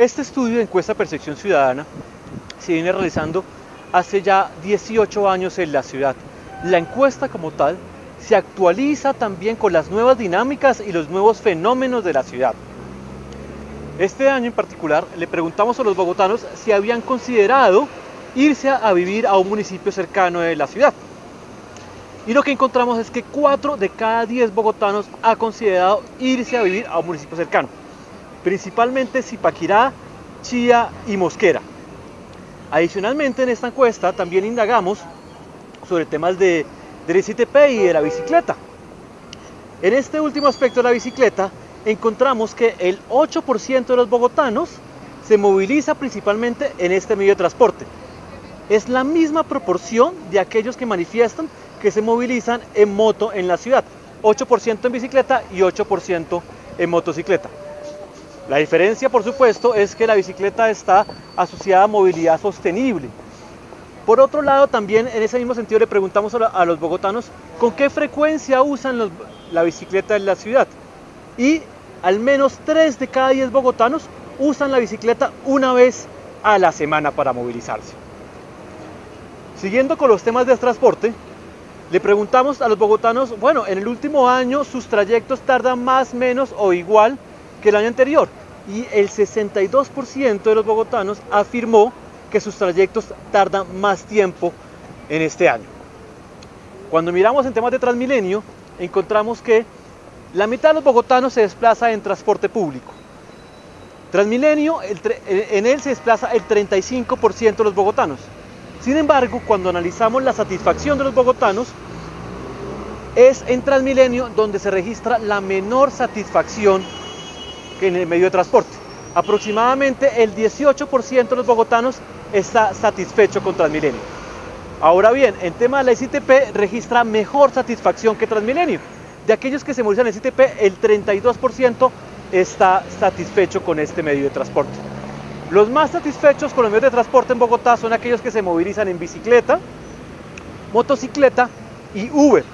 Este estudio de encuesta percepción ciudadana se viene realizando hace ya 18 años en la ciudad. La encuesta como tal se actualiza también con las nuevas dinámicas y los nuevos fenómenos de la ciudad. Este año en particular le preguntamos a los bogotanos si habían considerado irse a vivir a un municipio cercano de la ciudad. Y lo que encontramos es que 4 de cada 10 bogotanos ha considerado irse a vivir a un municipio cercano, principalmente Zipaquirá, Chía y Mosquera. Adicionalmente en esta encuesta también indagamos sobre temas de, del ICTP y de la bicicleta. En este último aspecto de la bicicleta encontramos que el 8% de los bogotanos se moviliza principalmente en este medio de transporte. Es la misma proporción de aquellos que manifiestan que se movilizan en moto en la ciudad. 8% en bicicleta y 8% en motocicleta. La diferencia, por supuesto, es que la bicicleta está asociada a movilidad sostenible. Por otro lado, también en ese mismo sentido le preguntamos a los bogotanos con qué frecuencia usan la bicicleta en la ciudad. Y al menos 3 de cada 10 bogotanos usan la bicicleta una vez a la semana para movilizarse. Siguiendo con los temas de transporte, le preguntamos a los bogotanos, bueno, en el último año sus trayectos tardan más, menos o igual que el año anterior y el 62% de los bogotanos afirmó que sus trayectos tardan más tiempo en este año. Cuando miramos en temas de Transmilenio, encontramos que la mitad de los bogotanos se desplaza en transporte público. Transmilenio, en él se desplaza el 35% de los bogotanos. Sin embargo, cuando analizamos la satisfacción de los bogotanos, es en Transmilenio donde se registra la menor satisfacción en el medio de transporte. Aproximadamente el 18% de los bogotanos está satisfecho con Transmilenio. Ahora bien, en tema de la ICTP registra mejor satisfacción que Transmilenio. De aquellos que se movilizan en ICTP, el 32% está satisfecho con este medio de transporte. Los más satisfechos con los medios de transporte en Bogotá son aquellos que se movilizan en bicicleta, motocicleta y Uber.